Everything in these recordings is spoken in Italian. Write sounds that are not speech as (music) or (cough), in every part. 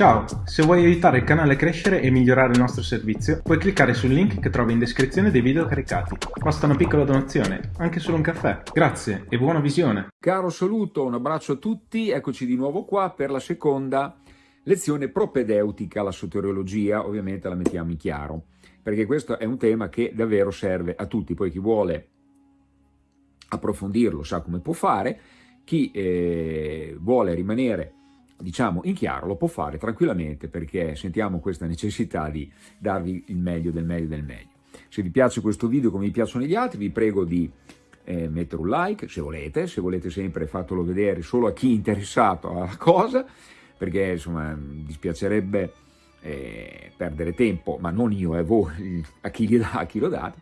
Ciao, se vuoi aiutare il canale a crescere e migliorare il nostro servizio, puoi cliccare sul link che trovi in descrizione dei video caricati. Basta una piccola donazione, anche solo un caffè. Grazie e buona visione. Caro saluto, un abbraccio a tutti, eccoci di nuovo qua per la seconda lezione propedeutica, la soteriologia, ovviamente la mettiamo in chiaro, perché questo è un tema che davvero serve a tutti, poi chi vuole approfondirlo sa come può fare, chi eh, vuole rimanere diciamo in chiaro lo può fare tranquillamente perché sentiamo questa necessità di darvi il meglio del meglio del meglio. Se vi piace questo video come vi piacciono gli altri vi prego di eh, mettere un like se volete, se volete sempre fatelo vedere solo a chi è interessato alla (laughs) cosa perché insomma dispiacerebbe eh, perdere tempo, ma non io, è voi, (laughs) a chi, dà, a chi lo date,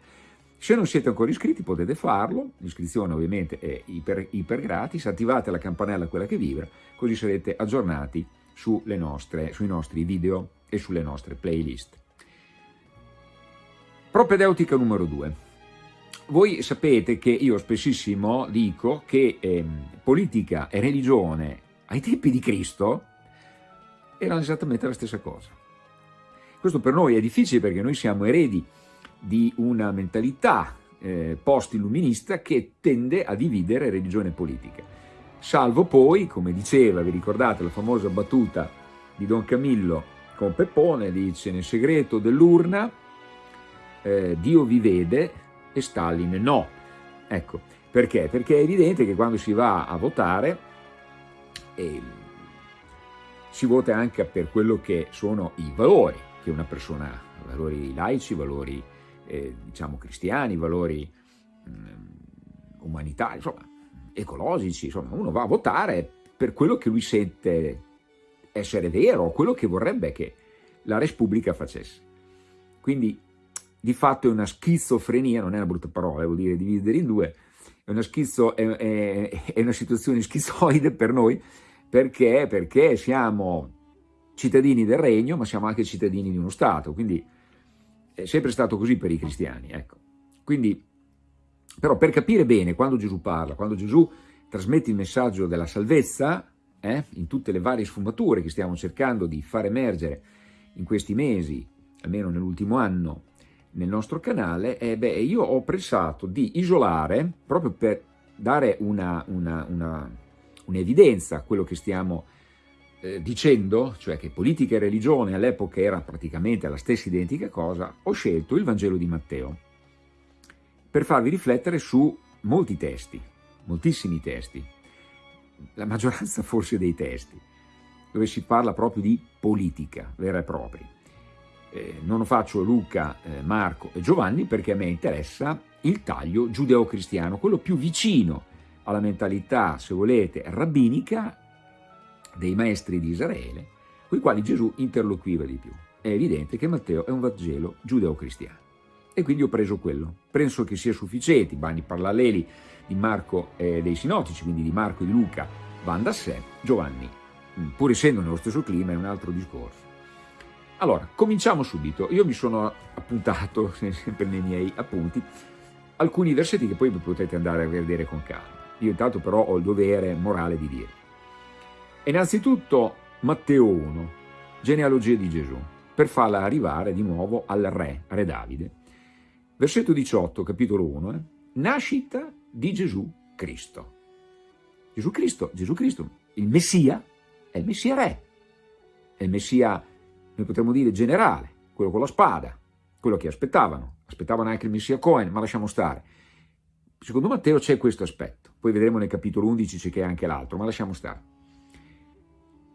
se non siete ancora iscritti potete farlo, l'iscrizione ovviamente è iper, iper, gratis, attivate la campanella quella che vibra, così sarete aggiornati nostre, sui nostri video e sulle nostre playlist. Propedeutica numero 2. Voi sapete che io spessissimo dico che eh, politica e religione ai tempi di Cristo erano esattamente la stessa cosa. Questo per noi è difficile perché noi siamo eredi di una mentalità eh, post-illuminista che tende a dividere religione e politica. Salvo poi, come diceva, vi ricordate la famosa battuta di Don Camillo con Peppone, dice nel segreto dell'urna eh, Dio vi vede e Stalin no. Ecco, perché? Perché è evidente che quando si va a votare eh, si vota anche per quello che sono i valori che una persona ha, valori laici, valori eh, diciamo cristiani, valori mh, mm, umanitari, insomma, ecologici, insomma, uno va a votare per quello che lui sente essere vero, quello che vorrebbe che la Repubblica facesse. Quindi di fatto è una schizofrenia, non è una brutta parola, vuol dire dividere in due, è una, schizo, è, è, è una situazione schizoide per noi, perché? Perché siamo cittadini del regno, ma siamo anche cittadini di uno Stato, quindi è sempre stato così per i cristiani, ecco. Quindi, però per capire bene quando Gesù parla, quando Gesù trasmette il messaggio della salvezza, eh, in tutte le varie sfumature che stiamo cercando di far emergere in questi mesi, almeno nell'ultimo anno, nel nostro canale, eh, beh, io ho pensato di isolare, proprio per dare un'evidenza un a quello che stiamo eh, dicendo, cioè che politica e religione all'epoca era praticamente la stessa identica cosa, ho scelto il Vangelo di Matteo per farvi riflettere su molti testi, moltissimi testi, la maggioranza (laughs) forse dei testi, dove si parla proprio di politica vera e propria. Eh, non faccio Luca, eh, Marco e Giovanni perché a me interessa il taglio giudeo-cristiano, quello più vicino alla mentalità, se volete, rabbinica dei maestri di Israele, con i quali Gesù interloquiva di più. È evidente che Matteo è un Vangelo giudeo-cristiano. E quindi ho preso quello. Penso che sia sufficiente, i bani paralleli di Marco e dei sinottici, quindi di Marco e di Luca, vanno da sé, Giovanni, mm, pur essendo nello stesso clima, è un altro discorso. Allora, cominciamo subito. Io mi sono appuntato, (laughs) sempre nei miei appunti, alcuni versetti che poi potete andare a vedere con calma. Io intanto però ho il dovere morale di dire. Innanzitutto Matteo 1, genealogia di Gesù, per farla arrivare di nuovo al re, re Davide. Versetto 18, capitolo 1, eh? nascita di Gesù Cristo. Gesù Cristo, Gesù Cristo, il Messia, è il Messia re, è il Messia, noi potremmo dire, generale, quello con la spada, quello che aspettavano, aspettavano anche il Messia Cohen, ma lasciamo stare. Secondo Matteo c'è questo aspetto, poi vedremo nel capitolo 11 c'è anche l'altro, ma lasciamo stare.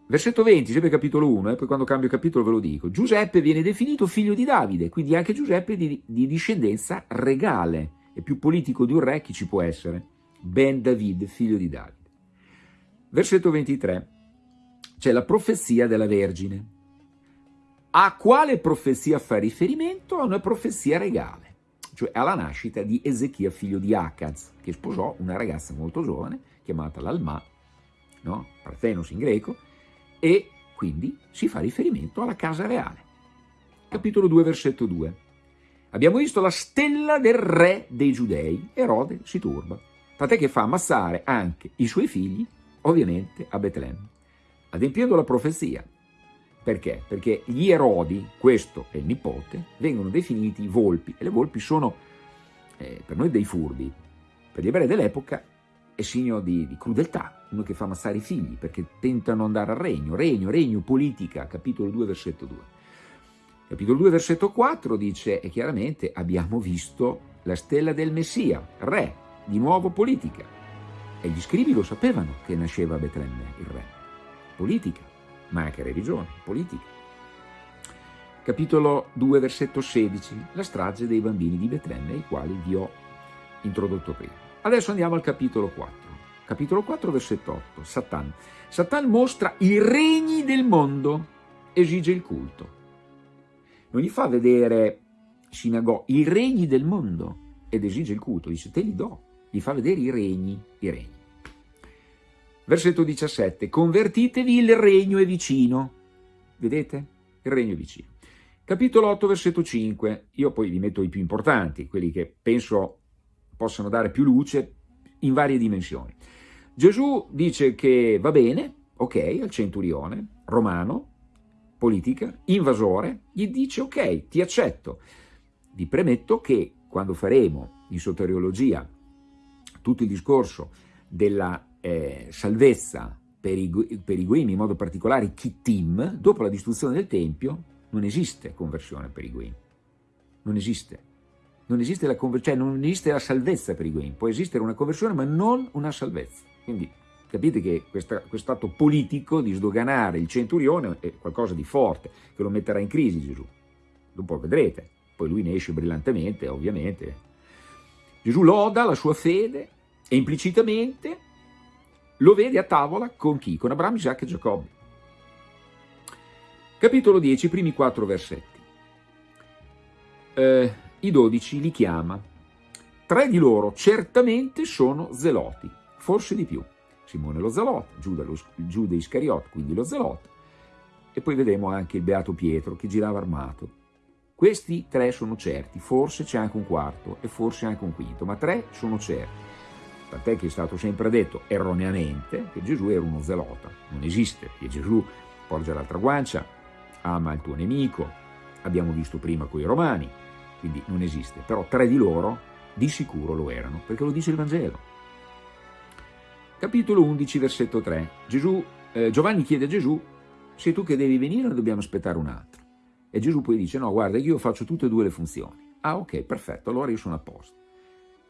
Versetto 20, sempre capitolo 1, e eh, poi quando cambio capitolo ve lo dico. Giuseppe viene definito figlio di Davide, quindi anche Giuseppe di, di discendenza regale. È più politico di un re, chi ci può essere? Ben David, figlio di Davide. Versetto 23, c'è la profezia della Vergine. A quale profezia fa riferimento? A una profezia regale, cioè alla nascita di Ezechia, figlio di Acaz, che sposò una ragazza molto giovane, chiamata l'Alma, no? Parthenos in greco, e quindi si fa riferimento alla casa reale. Capitolo 2, versetto 2. Abbiamo visto la stella del re dei giudei, Erode si turba, tant'è che fa ammazzare anche i suoi figli, ovviamente a Betlemme, adempiendo la profezia. Perché? Perché gli erodi, questo è il nipote, vengono definiti volpi e le volpi sono eh, per noi dei furbi. Per gli ebrei dell'epoca è segno di, di, crudeltà, uno che fa ammazzare i figli perché tentano andare al regno, regno, regno, politica, capitolo 2, versetto 2. Capitolo 2, versetto 4 dice, e chiaramente abbiamo visto la stella del Messia, re, di nuovo politica. E gli scrivi lo sapevano che nasceva Betlemme il re. Politica, ma anche religione, politica. Capitolo 2, versetto 16, la strage dei bambini di Betlemme, i quali vi ho introdotto prima. Adesso andiamo al capitolo 4. Capitolo 4, versetto 8, Satan. Satan mostra i regni del mondo, esige il culto. Non gli fa vedere sinagò, i regni del mondo ed esige il culto, dice te li do, gli fa vedere i regni, i regni. Versetto 17, convertitevi, il regno è vicino. Vedete? Il regno è vicino. Capitolo 8, versetto 5, io poi vi metto i più importanti, quelli che penso possano dare più luce in varie dimensioni. Gesù dice che va bene, ok, al centurione romano, politica, invasore, gli dice ok, ti accetto. Vi premetto che quando faremo in soteriologia tutto il discorso della eh, salvezza per i, per i Guim, in modo particolare i Kittim, dopo la distruzione del Tempio, non esiste conversione per i Guim. Non esiste. Non esiste la, cioè non esiste la salvezza per i Guim. Può esistere una conversione, ma non una salvezza. Quindi capite che questo atto politico di sdoganare il centurione è qualcosa di forte, che lo metterà in crisi Gesù. Dopo vedrete. Poi lui ne esce brillantemente, ovviamente. Gesù loda la sua fede e implicitamente lo vede a tavola con chi? Con Abramo, Isacco e Giacobbe. Capitolo 10, primi quattro versetti. Eh, I dodici li chiama. Tre di loro certamente sono zeloti, forse di più. Simone lo zelot, Giuda, lo, Giuda Iscariot, quindi lo zelot, e poi vedremo anche il beato Pietro che girava armato. Questi tre sono certi, forse c'è anche un quarto e forse anche un quinto, ma tre sono certi tant'è che è stato sempre detto erroneamente che Gesù era uno zelota, non esiste, che Gesù porge l'altra guancia, ama il tuo nemico, abbiamo visto prima con i romani, quindi non esiste, però tre di loro di sicuro lo erano, perché lo dice il Vangelo. Capitolo 11, versetto 3, Gesù, eh, Giovanni chiede a Gesù, sei tu che devi venire o dobbiamo aspettare un altro? E Gesù poi dice, no guarda io faccio tutte e due le funzioni. Ah ok, perfetto, allora io sono a posto.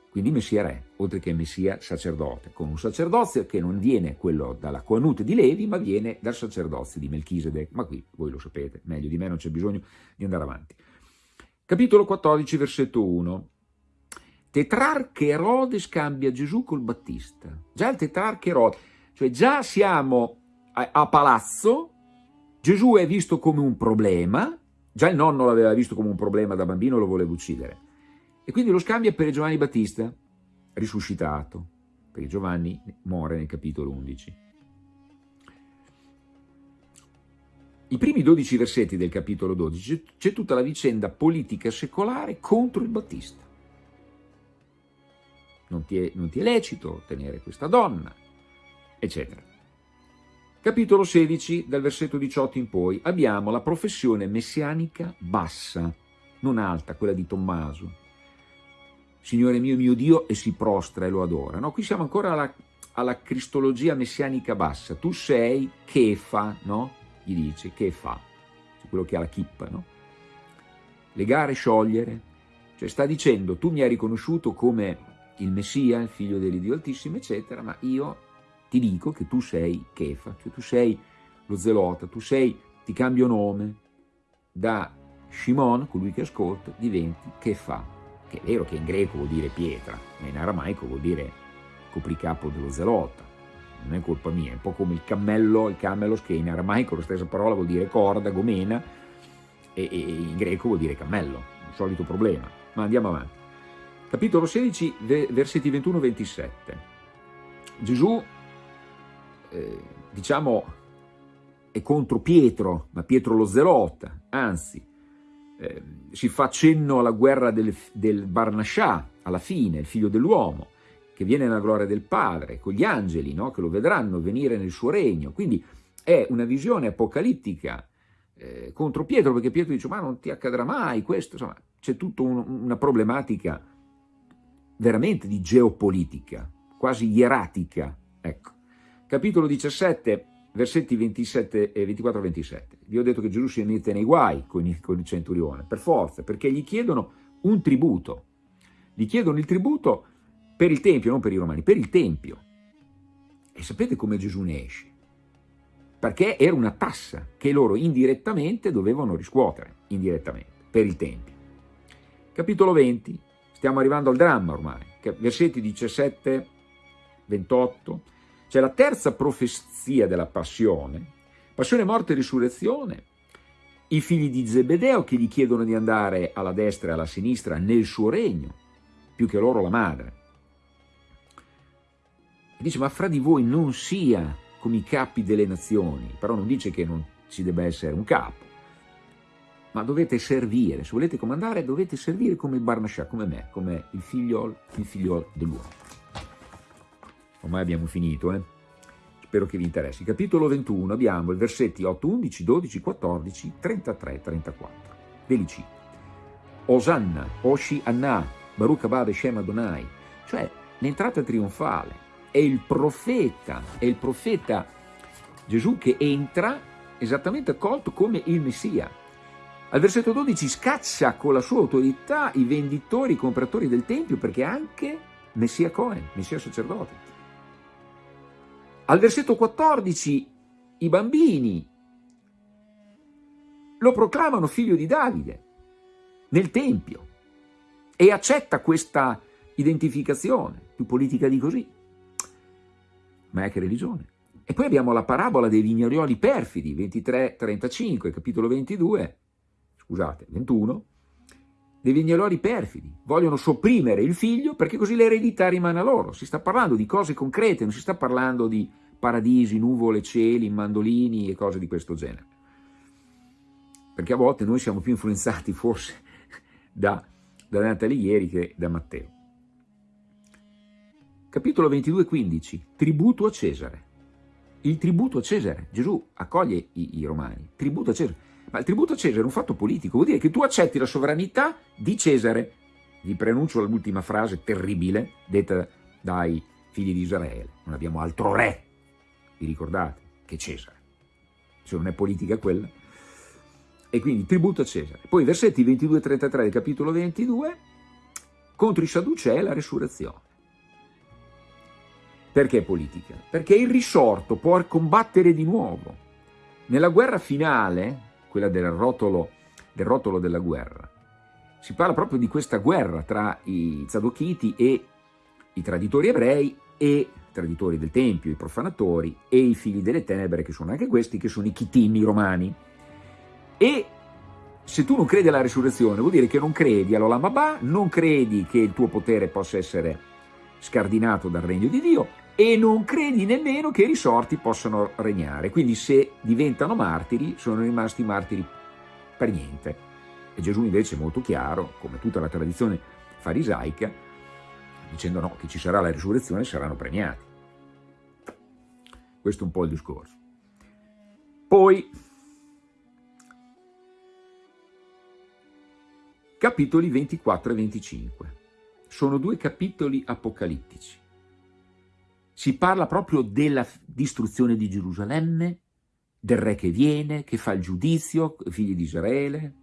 Quindi Messia re, oltre che Messia sacerdote, con un sacerdozio che non viene quello dalla Quanut di Levi, ma viene dal sacerdozio di Melchisedec. Ma qui voi lo sapete, meglio di me non c'è bisogno di andare avanti. Capitolo 14, versetto 1. Tetrarche Erode scambia Gesù col Battista. Già il tetrarche Erode, cioè già siamo a, a palazzo, Gesù è visto come un problema, già il nonno l'aveva visto come un problema da bambino, lo voleva uccidere e quindi lo scambia per Giovanni Battista, risuscitato, perché Giovanni muore nel capitolo 11. I primi 12 versetti del capitolo 12 c'è tutta la vicenda politica secolare contro il Battista. Non ti, è, non ti è lecito tenere questa donna, eccetera. Capitolo 16, dal versetto 18 in poi, abbiamo la professione messianica bassa, non alta, quella di Tommaso, Signore mio, mio Dio, e si prostra e lo adora. No, qui siamo ancora alla, alla cristologia messianica bassa. Tu sei che fa, no? Gli dice, che fa? Quello che ha la chippa, no? Legare, sciogliere. Cioè sta dicendo, tu mi hai riconosciuto come il Messia, il figlio dell'Iddio Altissimo, eccetera, ma io ti dico che tu sei Kefa, cioè tu sei lo zelota, tu sei, ti cambio nome, da Shimon, colui che ascolta, diventi Kefa, che è vero che in greco vuol dire pietra, ma in aramaico vuol dire copricapo dello zelota, non è colpa mia, è un po' come il cammello, il camelos, che in aramaico la stessa parola vuol dire corda, gomena, e, e in greco vuol dire cammello, un solito problema. Ma andiamo avanti. Capitolo 16, versetti 21-27. Gesù, eh, diciamo, è contro Pietro, ma Pietro lo zelota, anzi, eh, si fa cenno alla guerra del, del Barnascià, alla fine, il figlio dell'uomo, che viene nella gloria del Padre, con gli angeli, no? che lo vedranno venire nel suo regno. Quindi è una visione apocalittica eh, contro Pietro, perché Pietro dice ma non ti accadrà mai questo, insomma c'è tutta un, una problematica veramente di geopolitica, quasi ieratica. Ecco. Capitolo 17, versetti 27 e 24-27. Vi ho detto che Gesù si mette nei guai con il, con il centurione, per forza, perché gli chiedono un tributo. Gli chiedono il tributo per il Tempio, non per i Romani, per il Tempio. E sapete come Gesù ne esce? Perché era una tassa che loro indirettamente dovevano riscuotere, indirettamente, per il Tempio. Capitolo 20, stiamo arrivando al dramma ormai, versetti 17, 28, c'è la terza profezia della passione, passione, morte e risurrezione, i figli di Zebedeo che gli chiedono di andare alla destra e alla sinistra nel suo regno, più che loro la madre. Dice, ma fra di voi non sia come i capi delle nazioni, però non dice che non ci debba essere un capo, ma dovete servire, se volete comandare dovete servire come il Barnascià, come me, come il figliol, il figliol dell'uomo. Ormai abbiamo finito, eh? spero che vi interessi. Capitolo 21 abbiamo i versetti 8, 11, 12, 14, 33, 34. Ve li cito. Osanna, Oshi Anna, Baruch Abba Shem Adonai, cioè l'entrata trionfale, è il profeta, è il profeta Gesù che entra esattamente accolto come il Messia. Al versetto 12 scaccia con la sua autorità i venditori, i compratori del Tempio, perché anche Messia Cohen, Messia sacerdote. Al versetto 14 i bambini lo proclamano figlio di Davide nel Tempio e accetta questa identificazione, più politica di così. Ma è che religione. E poi abbiamo la parabola dei vignaioli perfidi, 23-35, capitolo 22, scusate, 21, dei vignaioli perfidi. Vogliono sopprimere il figlio perché così l'eredità rimane a loro. Si sta parlando di cose concrete, non si sta parlando di paradisi, nuvole, cieli, mandolini e cose di questo genere. Perché a volte noi siamo più influenzati forse (laughs) da, da Dante Alighieri che da Matteo. Capitolo 22, 15. Tributo a Cesare. Il tributo a Cesare. Gesù accoglie i, i romani. Tributo a Cesare. Ma il tributo a Cesare è un fatto politico, vuol dire che tu accetti la sovranità di Cesare. Vi pronuncio l'ultima frase terribile detta dai figli di Israele. Non abbiamo altro re vi ricordate? Che Cesare. Se non è politica quella. E quindi tributo a Cesare. Poi versetti 22 e 33 del capitolo 22, contro i Sadducei la resurrezione. Perché politica? Perché il risorto può combattere di nuovo. Nella guerra finale, quella del rotolo, del rotolo della guerra, si parla proprio di questa guerra tra i Zadochiti e i traditori ebrei e traditori del Tempio, i profanatori, e i figli delle tenebre, che sono anche questi, che sono i chitini romani. E se tu non credi alla resurrezione, vuol dire che non credi all'Olamabà, non credi che il tuo potere possa essere scardinato dal regno di Dio e non credi nemmeno che i risorti possano regnare. Quindi se diventano martiri, sono rimasti martiri per niente. E Gesù invece è molto chiaro, come tutta la tradizione farisaica, dicendo no, che ci sarà la risurrezione saranno premiati. Questo è un po' il discorso. Poi, capitoli 24 e 25. Sono due capitoli apocalittici. Si parla proprio della distruzione di Gerusalemme, del re che viene, che fa il giudizio, figli di Israele.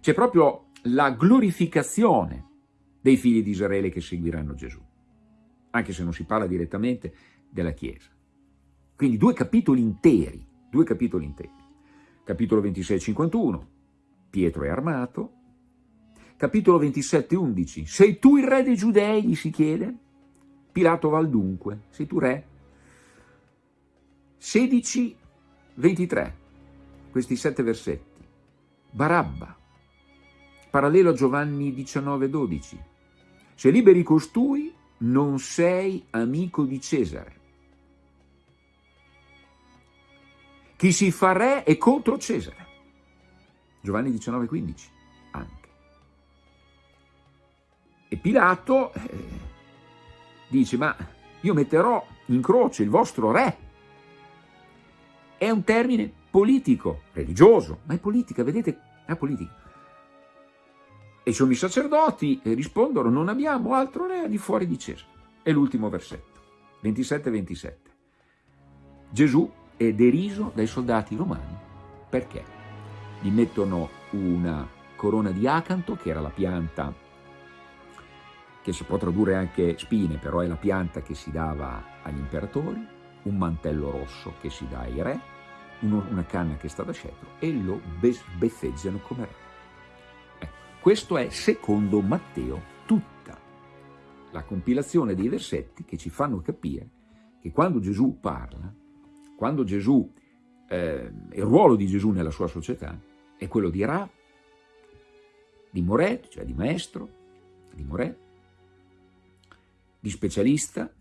C'è proprio la glorificazione dei figli di Israele che seguiranno Gesù, anche se non si parla direttamente della Chiesa. Quindi due capitoli interi, due capitoli interi. Capitolo 26-51, Pietro è armato. Capitolo 27-11, sei tu il re dei giudei, gli si chiede? Pilato va al dunque, sei tu re? 16-23, questi sette versetti. Barabba, parallelo a Giovanni 19-12, se liberi costui, non sei amico di Cesare. Chi si fa re è contro Cesare. Giovanni 19,15 anche. E Pilato eh, dice, ma io metterò in croce il vostro re. È un termine politico, religioso, ma è politica, vedete, è politica. E i sommi sacerdoti rispondono, non abbiamo altro re di fuori di Cesare. È l'ultimo versetto, 27-27. Gesù è deriso dai soldati romani. Perché? Gli mettono una corona di acanto, che era la pianta che si può tradurre anche spine, però è la pianta che si dava agli imperatori, un mantello rosso che si dà ai re, una canna che sta da scettro e lo beffeggiano come re. Ecco, questo è, secondo Matteo, tutta la compilazione dei versetti che ci fanno capire che quando Gesù parla, quando Gesù, eh, il ruolo di Gesù nella sua società è quello di Ra, di Moret, cioè di maestro, di Moret, di specialista,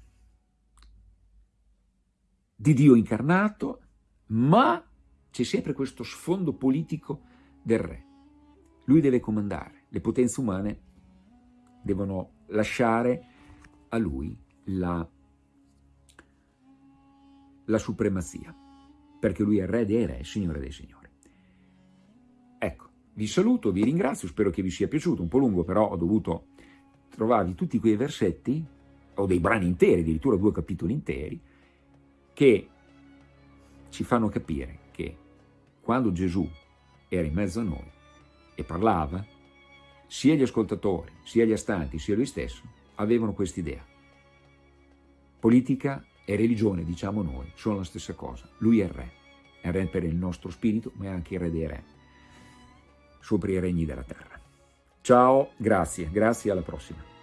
di Dio incarnato, ma c'è sempre questo sfondo politico del re. Lui deve comandare, le potenze umane devono lasciare a lui la, la supremazia, perché lui è re dei re, signore dei signori. Ecco, vi saluto, vi ringrazio, spero che vi sia piaciuto, un po' lungo però ho dovuto trovarvi tutti quei versetti o dei brani interi, addirittura due capitoli interi, che ci fanno capire che quando Gesù era in mezzo a noi e parlava, sia gli ascoltatori, sia gli astanti, sia lui stesso, avevano quest'idea. Politica e religione, diciamo noi, sono la stessa cosa. Lui è il re, è il re per il nostro spirito, ma è anche il re dei re, sopra i regni della terra. Ciao, grazie, grazie, alla prossima.